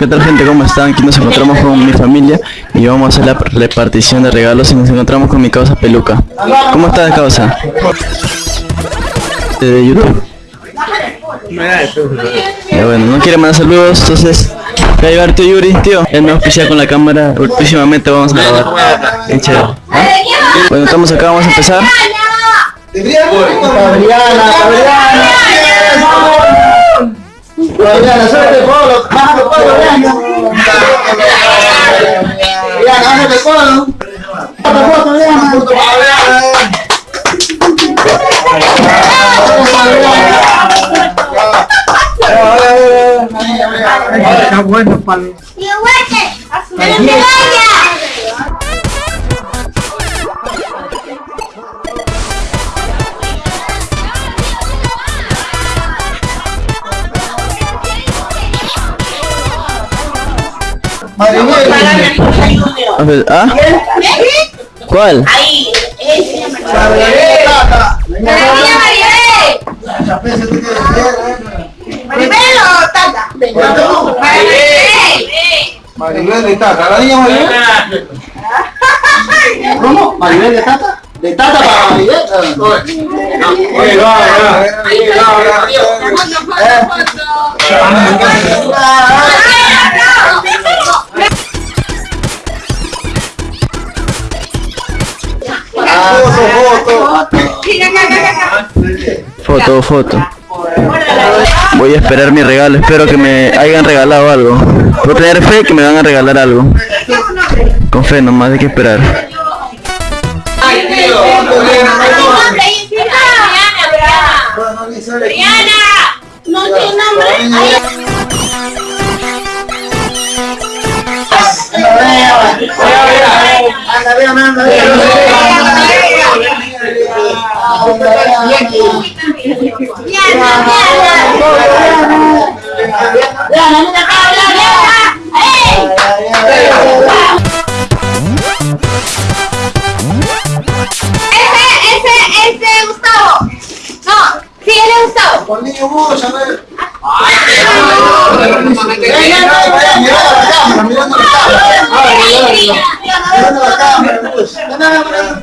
¿Qué tal gente? ¿Cómo están? Aquí nos encontramos con mi familia y vamos a hacer la repartición de regalos y nos encontramos con mi causa peluca. ¿Cómo estás causa? De YouTube. Ya bueno, no quiere mandar saludos, entonces voy a llevar tío Yuri, tío. Él me auspicia con la cámara, próximamente vamos a grabar. Bueno, estamos acá, vamos a empezar. Fabriana, suerte Polo, bájate Polo, bájate Polo. Está bueno, Palo. Maribel. Ver, ¿Ah? ¿Cuál? Ahí, ese. Tata. María Maribel. De Tata, la niña Maribel. ¿Cómo? ¿Maribel de Tata? ¿De Tata para Maribel? Oye, va, va. Foto, foto. Voy a esperar mi regalo, espero que me hayan regalado algo. Voy a tener fe que me van a regalar algo. Con fe nomás hay que esperar. Briana. No tiene nombre. Anda, mudo, ya ves. Mirando la cámara,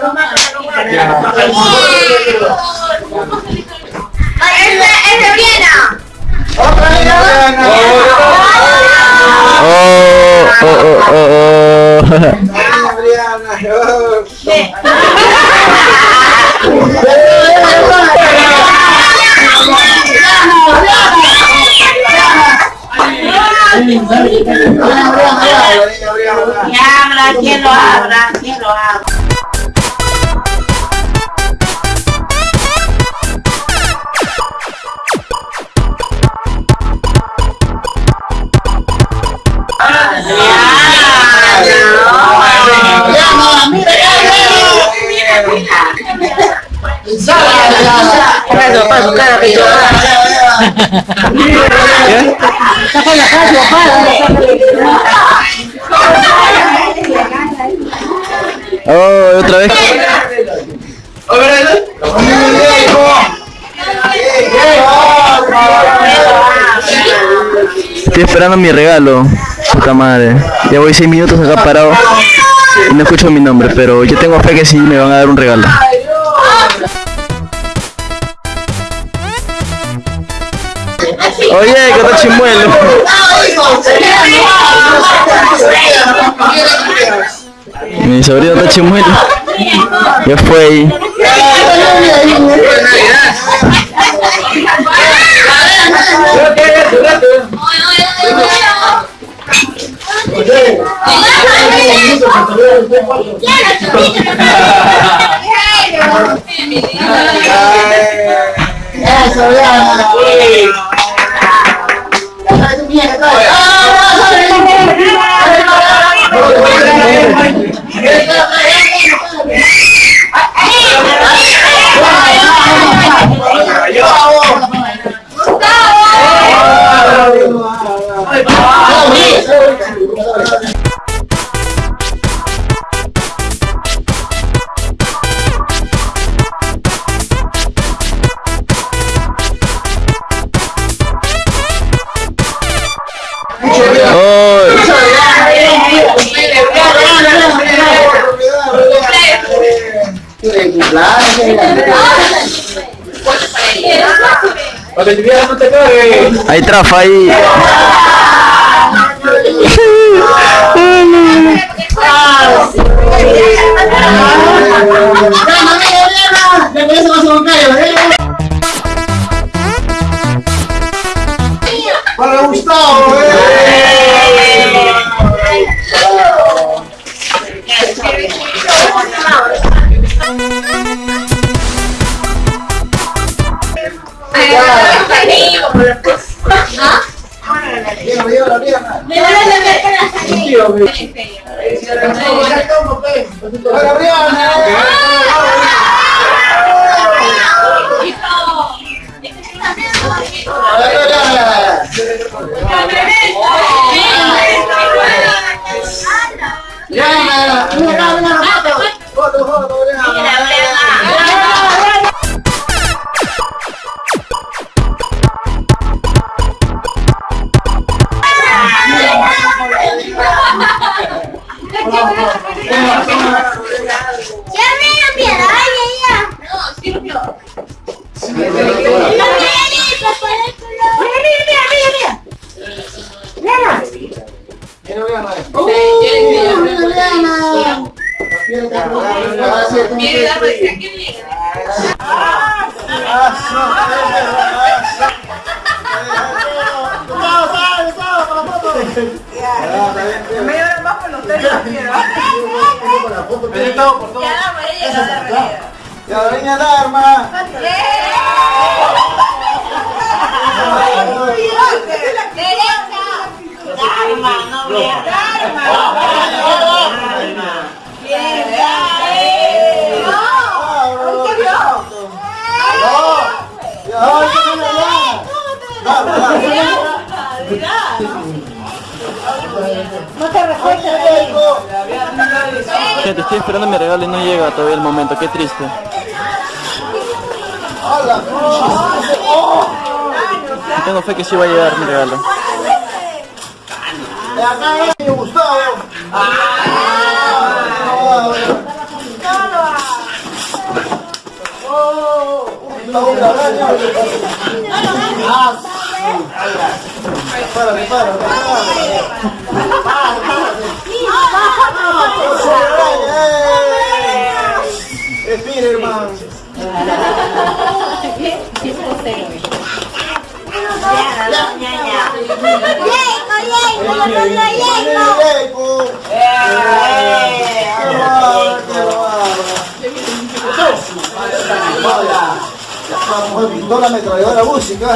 A ver, espérate. A ver, hablo, Gustavo. Hablo. Ese, hablo. Ese es de Briana. Otra niña, Briana. Oh, oh, oh, oh, oh. Niña, Briana. Oh. Que abra, Oh, otra vez. Estoy esperando mi regalo. Puta madre. Ya voy seis minutos acá parado no escucho mi nombre, pero yo tengo fe que sí me van a dar un regalo. Oye, que está chimuelo. Mi sobrino está chimuelo. Ya fue ahí. Hay trafa ahí. Para Gustavo, me dio la pierna. Me van a la salida. Tío, Ya me piedad, ya, ya. Ya venía alarma. Gente, estoy esperando mi regalo y no llega todavía el momento. Qué triste. Tengo fe que sí va a llegar mi regalo. De Gustavo. Gustavo Grabaña. Para, para, La mujer pintó la ametralladora música.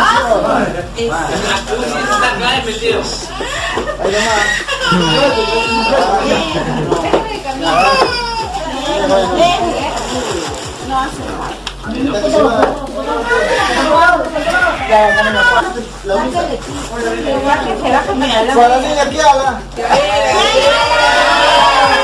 Ahí nomás. Para la niña que habla. A ver, foto, foto. Para el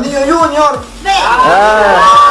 niño Junior. Ah,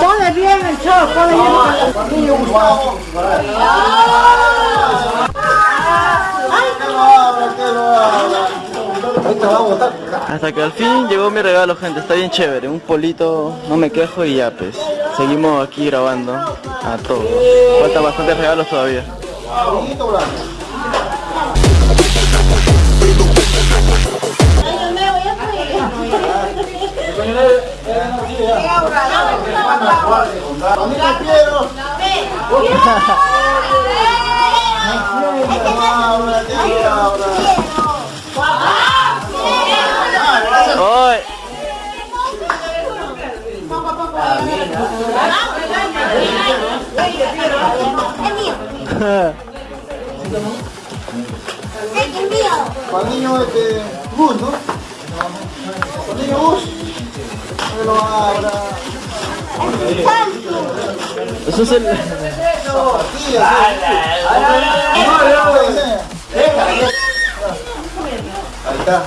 Ponle bien el show, ponle bien. A botar. Hasta que al fin llegó mi regalo, gente. Está bien chévere. Un polito, no me quejo y ya, pues. Seguimos aquí grabando a todo. Faltan bastantes regalos todavía. Eso es el... Zapatillas, ¿sí? Ahí está.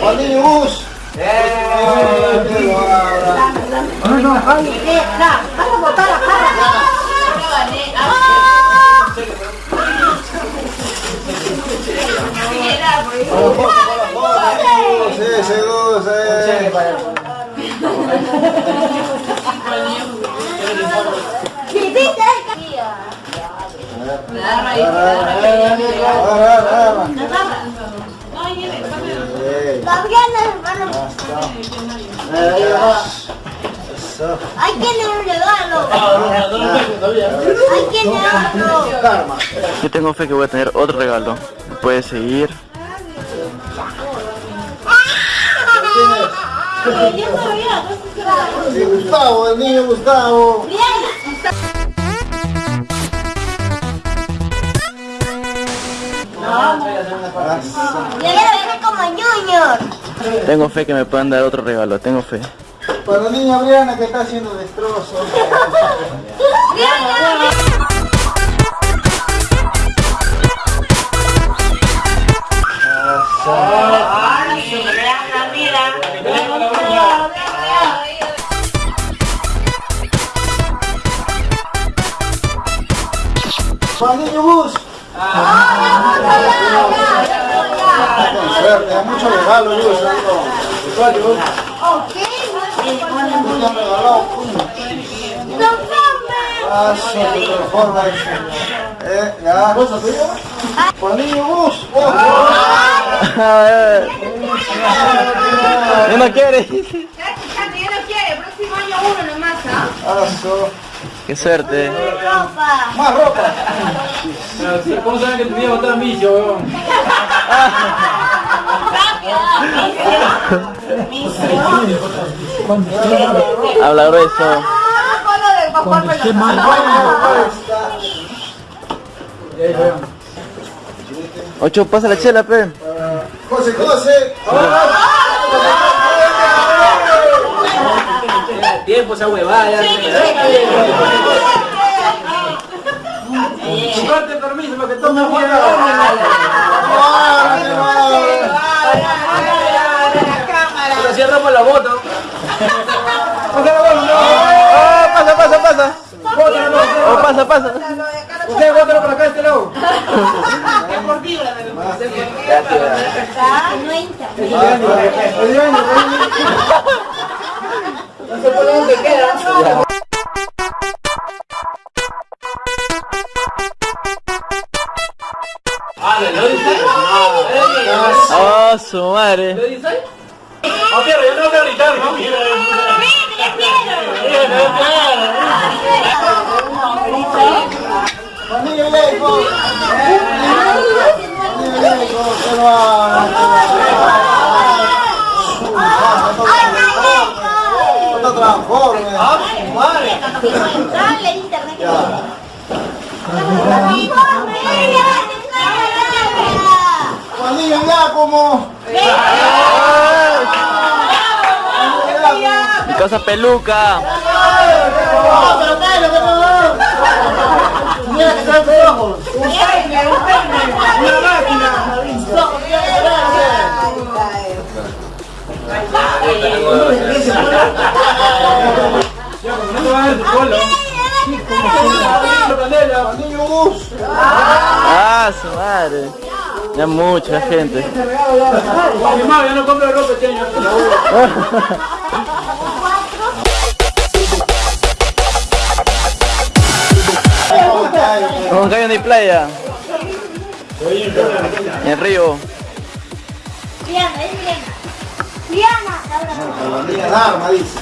Para el niño Gus. Que lo abra. Vamos a botar la cara. Sí, sí, Gus, Hay que regalo. Yo tengo fe que voy a tener otro regalo. Puede seguir. Gustavo, el niño Gustavo. Quiero ser como Junior. Tengo fe que me puedan dar otro regalo. Tengo fe. Para la niña Briana que está haciendo destrozos. Para el niño Gus. Suerte, hay mucho regalo, Gus. Ok. Te regalado. Ah, te transforma eso. Eh, ya. Para el niño Gus. Oh. ¿No no quiere? Ya no quiere, próximo año uno nomás, ¿ah? Ah, so. Qué suerte. Ropa. Más ropa. ¿Cómo saben que tu viejo está en vicio, weón? Habla grueso. Ocho, pasa la chela, pe. José, José. Tiempo esa huevada, ya. Comparte permiso para que tome Pero cierramos la bota. Oh, pasa, pasa, pasa. Oh, pasa, pasa. Usted bótalo por acá este lado. No entra. No se pone donde queda. Oh, su madre. Yo no voy a gritar, ¿no? Para el niño Jacob. Giacomo. Mi casa peluca. Mira que trae tus ojos. Una máquina. Ah, su madre. Ya mucha gente. Ya no ropa. Con Cayo de playa. En Río. Es dice.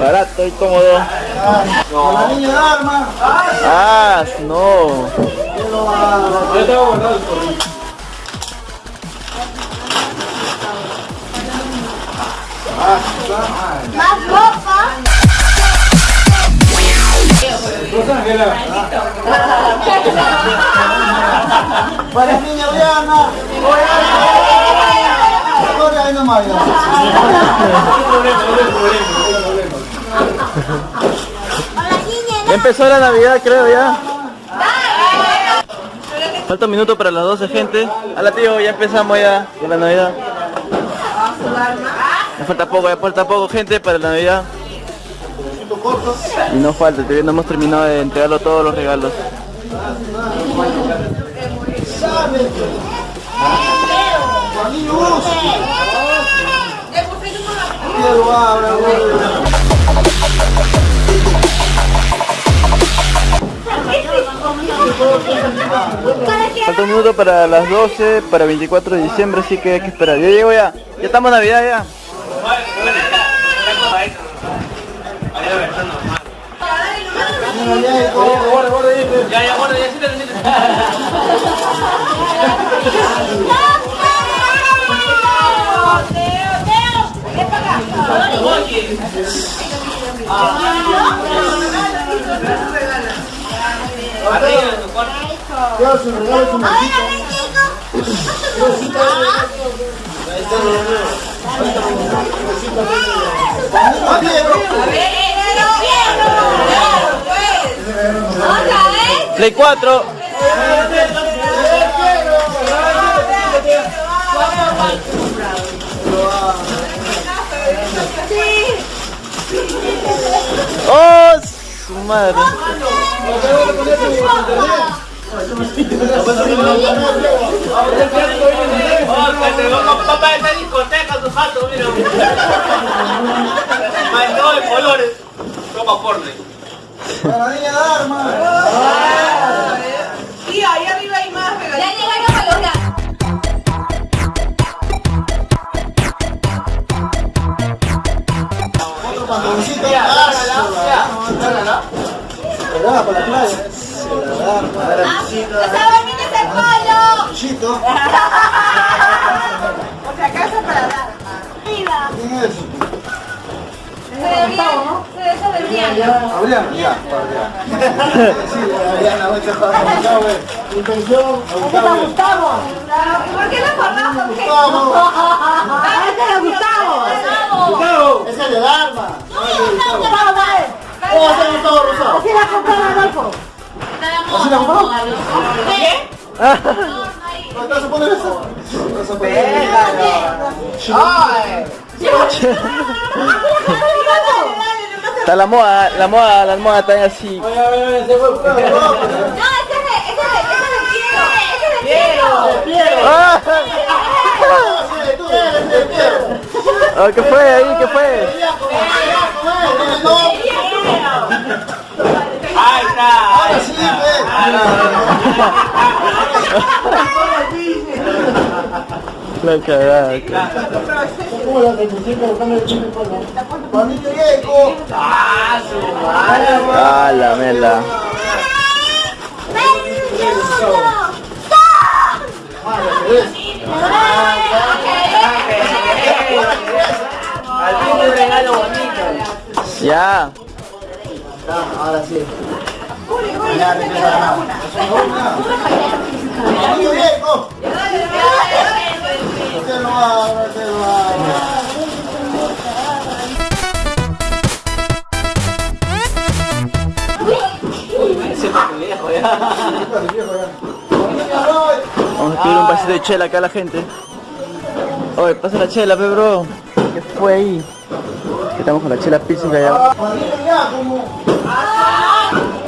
Barato y cómodo. La niña Dharma. Ah, no. Más ropa. Para niña Diana. Ya empezó la Navidad, creo ya. Falta un minuto para las 12, gente. Hola, tío, ya empezamos ya con la Navidad. Ya falta poco, ya falta poco, gente, para la Navidad. Y no falta, todavía no hemos terminado de entregarlo todos los regalos. Lo abra, güey. Falta un minuto para las 12, para 24 de diciembre, así que hay que esperar. Ya llego ya. Ya estamos en Navidad ya. Ya, ya, guarda, ya, Quiero su regalo, su. Play 4. ¡Oh! Su madre. Papá en discoteca, tu jato, mira. Mandó de colores. Ropa porno. Para niña Dharma. Tío, ahí arriba hay más regalitos. Ya llegaron a lograr. Otro pantaloncito. Ah, Será para la playa. Para la ¡Está bonito ese polo! Chito. Por si acaso para dar. Arriba. ¿Quién es? Se debería, se eso debería. Adrián, ya, para Adrián. Sí. Intención, Gustavo. Gustavo. ¿Por qué lo qué? Gustavo. Este es Gustavo. Gustavo. Ese es de Dharma. Gustavo, dale. Oh, es Gustavo Rosado. Así la compró Adolfo. ¿Así la? ¿Qué? ¿No te vas a poner eso? ¿Te vas a poner Está la moda, la moda, la moda está así. Oye, se fue. No, ese es de, ese es de, es de Piero. Ese es de Piero. ¿Qué fue ahí? ¿Qué fue? La cagada. ¿Cómo la el chile. Ah, la mela. Al fin un regalo bonito. Ya. Ahora sí. Vamos a pedir un vasito de chela acá a la gente. Oye, pasa la chela, pe bro. ¿Qué fue ahí? Estamos con la chela física ya. Juanito ya, como. Bien, pero-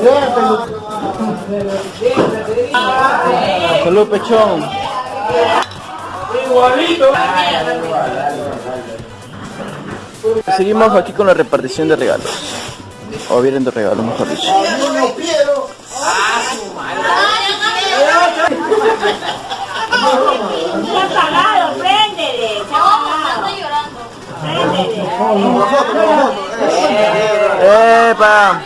Salud, pechón. Igualito. Seguimos aquí con la repartición de regalos. O vienen de regalo, mejor dicho. Préndele. Se ha apagado. Préndele. Con nosotros, con nosotros. Eh. ¡Epa!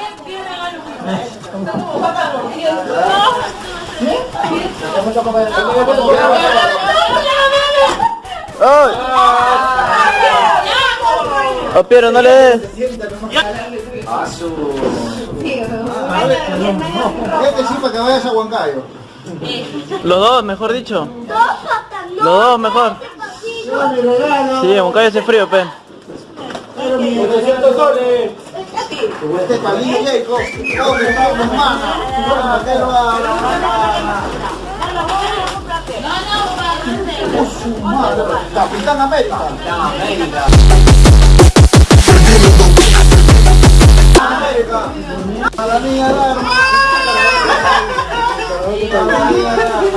¡Ay! ¡Oh, Piero, no le des! Sí para que vayas a Huancayo. Los dos, mejor dicho. Los dos, mejor. Sí, en Moncayo hace frío, pe. 800 soles. Este es para el niño Jacob. ¿Dónde está tu hermana? ¿Para qué lo va a- Oh, su madre. Capitán América. América. A la niña de arma. A la niña de arma.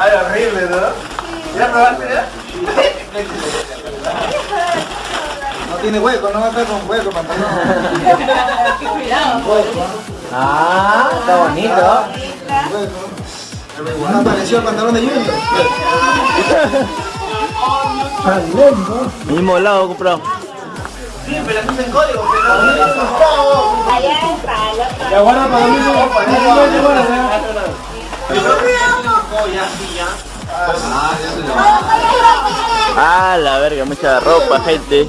Ay, horrible, ¿no? ¿Ya probaste ya? No tiene hueco, no va a con hueco, pantalón. Ah, está bonito. Hueco. No apareció el pantalón de Junior. Mismo lado comprado. Sí, pero eso es en código, pero Allá está, el otro. Ya guarda para mí, no, para Ah, la verga, mucha ropa, gente.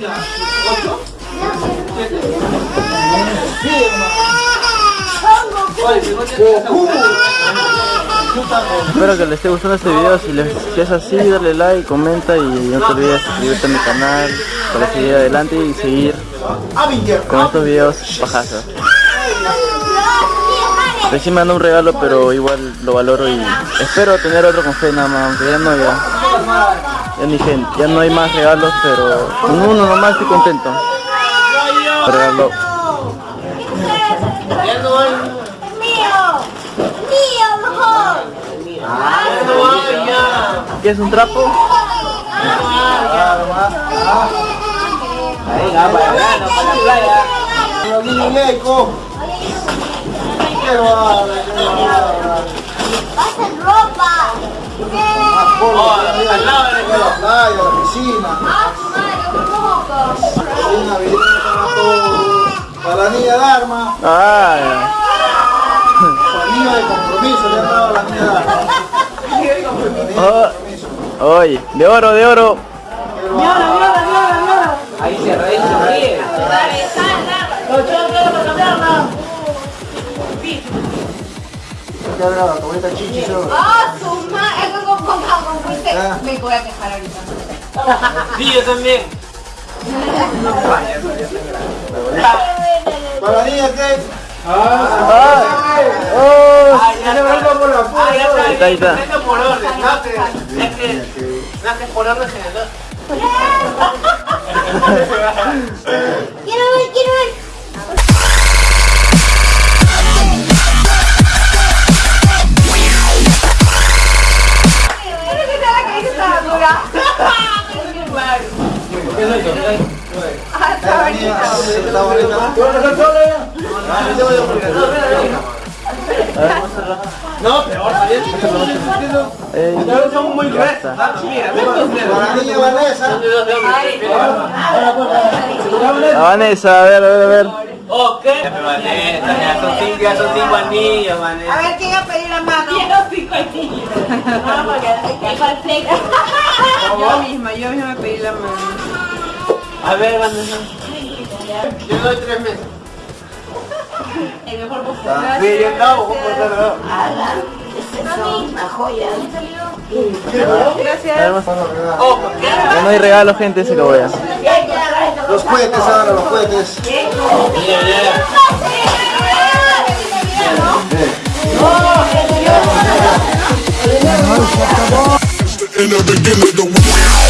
Espero que les esté gustando este video. Si, les, es así, dale like, comenta y no te olvides suscribirte a mi canal para seguir adelante y seguir con estos videos pajazos. Recién me mandó un regalo, pero igual lo valoro y espero tener otro con fe nada más, aunque ya no ya. Ya ni gente, ya no hay más regalos, pero con uno nomás estoy contento. Regalo. ¿Qué es un trapo? Ahí, va para el verano, para la playa. Niño Jacob. Qué bárbaro, qué bárbaro. Va a ser ropa. Más polvo que la la playa, la piscina. Ah, su madre, un poco. Una para la niña de arma. Para el niño de compromiso, le han dado a la niña de arma. oh, oye, de oro, de oro. Ahí se ríe, se ríe. ¿Qué habrá? Esta chichi solo. Ah, su madre. Es que con con con fuiste. Ah. Me voy a quejar ahorita. Sí, yo también. Para la niña que. Ay, oh, por la puta. Está, ahí está. Por orden, no que, es que, no que es por orden general. Quiero ver, quiero ver. Ah, está bonita. está. No, peor, también. eh, muy está. gruesos. Mira, Vanessa. Vanessa, a ver, a ver, a ver. Ok. Vanessa, son cinco, ya son cinco anillos, A Vanessa. ver, ¿quién va a pedir la mano? Quiero cinco anillos. Yo misma, yo misma me pedí la mano. A ver, Vanessa. Yo doy tres meses. El mejor postre. Sí, yo estaba, por cerrar. Gracias. Ya no hay regalo, gente, se lo voy a. Los cohetes ahora, los cohetes. In the beginning of the